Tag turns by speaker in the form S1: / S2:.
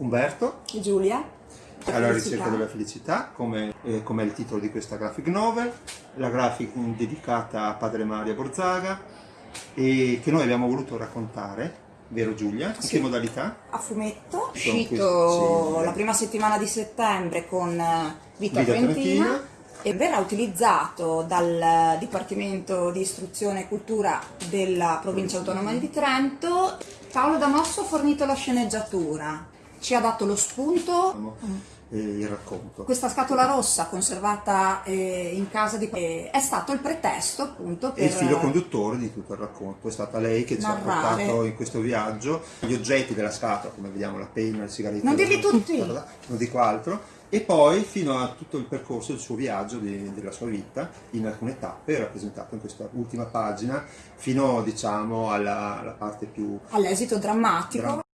S1: Umberto,
S2: Giulia.
S1: alla ricerca della felicità, come, eh, come è il titolo di questa graphic novel, la graphic dedicata a Padre Mario Borzaga e che noi abbiamo voluto raccontare, vero Giulia? In
S2: Sì.
S1: che modalità?
S2: A fumetto, uscito
S1: questi-
S2: la prima settimana di settembre con eh, Vita,
S1: Vita
S2: Trentina
S1: Trentina.
S2: e verrà utilizzato dal Dipartimento di Istruzione e Cultura della Provincia Autonoma di Trento. Paolo Damosso ha fornito la sceneggiatura, ci ha dato lo spunto.
S1: eh, il racconto.
S2: Questa scatola rossa conservata eh, in casa di eh, è stato il pretesto appunto per
S1: E il filo conduttore di tutto il racconto è stata lei che ci ha
S2: Narrare.
S1: portato in questo viaggio gli oggetti della scatola, come vediamo la penna, il sigaretto,
S2: Non dirli tutti!
S1: non dico altro, e poi fino a tutto il percorso del suo viaggio, di- della sua vita, in alcune tappe, rappresentato in questa ultima pagina, fino diciamo alla, alla parte più
S2: all'esito drammatico.
S1: drammatica.